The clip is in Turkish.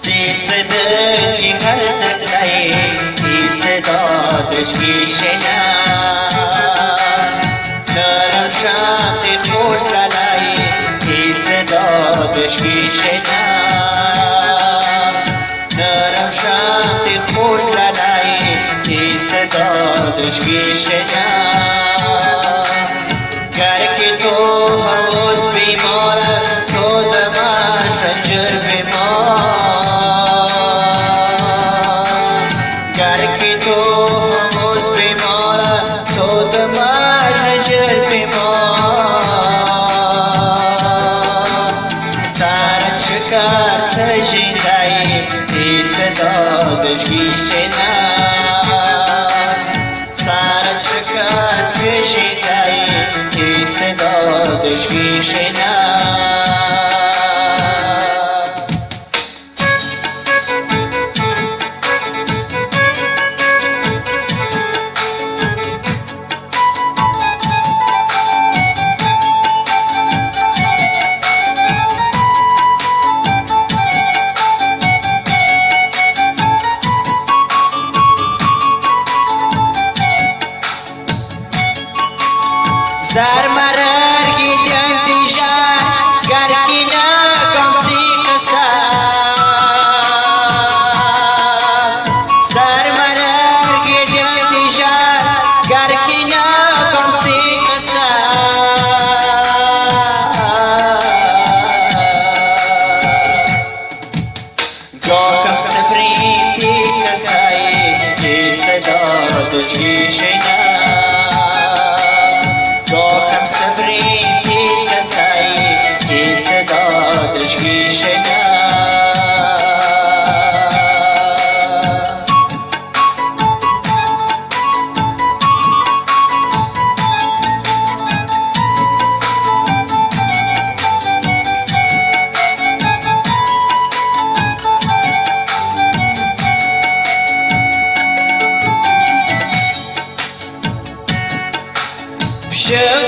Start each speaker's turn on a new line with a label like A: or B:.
A: सजे गजनादशकर् शान्त झोता लाये केश दशकर शान्त झोता लाये केश दृष्टा تی صدا دوش کی شنا سا رچ کا گشتائی صدا دوش کی شنا Sarmarar giden tijar Garkina kamsi kasa Sarmarar giden tijar Garkina kamsi kasa Gokam sabriti kasai Ki sada tujhi shayna Gokam